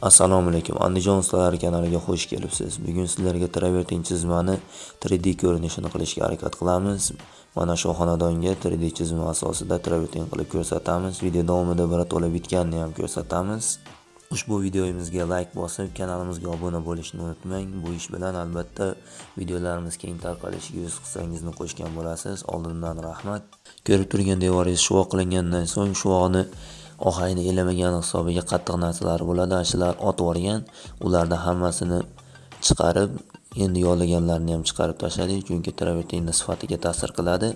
Assalomu alaykum. Andijon ustalari kanaliga xush kelibsiz. Bugun sizlarga travertin chizmani 3D ko'rinishini qilishga harakat qilamiz. Mana shu xonadonga 3D chizma asosida travertin qilib ko'rsatamiz. Video davomida birato'la bitganini ham ko'rsatamiz. Ushbu videoyimizga like bosib, kanalimizga obuna bo'lishni unutmang. Bu ish bilan albatta videolarimiz keng tarqalishiga o'z hissangizni qo'shgan bo'lasiz. Oldindan rahmat. Ko'rib turgan devoringiz shuvoq qilingandan so'ng shuvoqni ohangni elamagan hisobiga qattiq narsalar bo'ladi. Shular otib yuborgan ularni hammasini chiqarib endi yolaganlarni ham chiqarib tashladik chunki travertinni sifatiga ta'sir qiladi.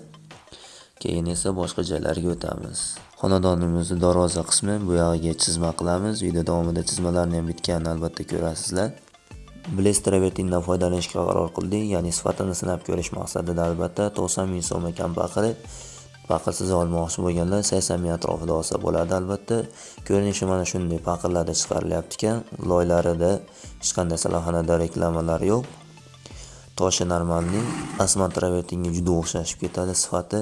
Keyin esa boshqa joylarga o'tamiz. Xonadonimizni darvoza qismi bu yog'iga chizma qilamiz. Video davomida chizmalarni ham bitganini albatta ko'rasizlar. Blaze travertindan foydalanishga qaror qildik ya'ni sifatini sinab ko'rish maqsadida albatta 90 ming so'm ekan baqirib paqirsiz olmoqchi bo'lganlar 80 ming atrofida olsa bo'ladi albatta. Ko'rinishi mana shunday paqirlarda chiqarilyapti ekan loylarida hech qanday salaxonada reklamalar yo'q. Toshi normalniy asman travertinga juda o'xshashib ketadi sifati.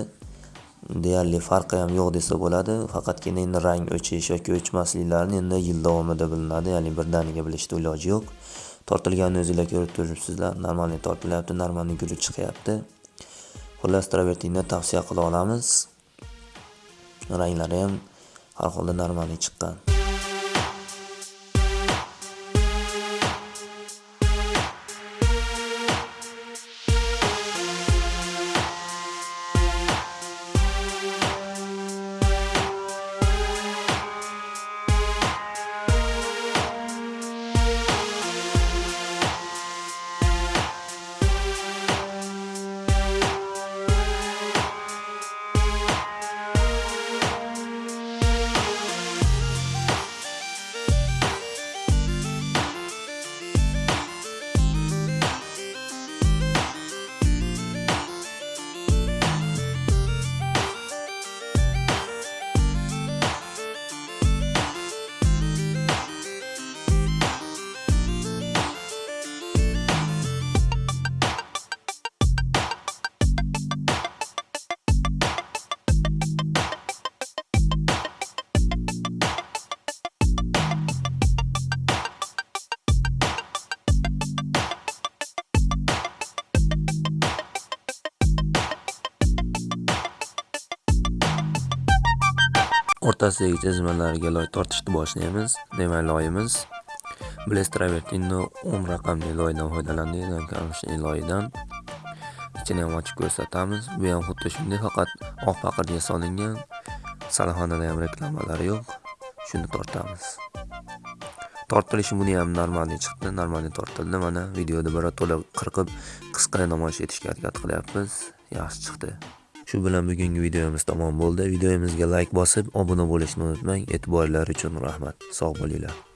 Deyarli farqi ham yo'q desa bo'ladi. Faqatgina endi rang o'chish yoki o'chmasliklarini endi yil davomida bilinadi ya'ni birdaniga bilishni iloji yo'q. Tortilganini o'zinglar ko'rib turibsizlar. Normalniy tortilyapti normalniy guruch chiqyapti. Xullas travertinni tavsiya qila olamiz. Ranglari ham har holda normali chiqqan. O'rtasidagi chizmalarga loy tortishni boshlaymiz demak loyimiz. Blaze travertinni 10 um raqamli loydan foydalandik loyidan. Ichini ham ochib ko'rsatamiz. Bu ham xuddi shunday faqat oq paqirga solingan. Salaxonada ham reklamalar yo'q. Shuni tortamiz. Tortilishi buni ham normalniy chiqdi normalniy tortildi. Mana videoda birato'la qirqib qisqa namoyish etishga harakat qilyapmiz. Yaxshi chiqdi. Shu bilan bugungi videomiz tamom bo'ldi. Videomizga like bosib, obuna bo'lishni unutmang. E'tiborlari uchun rahmat. Sog' bo'linglar.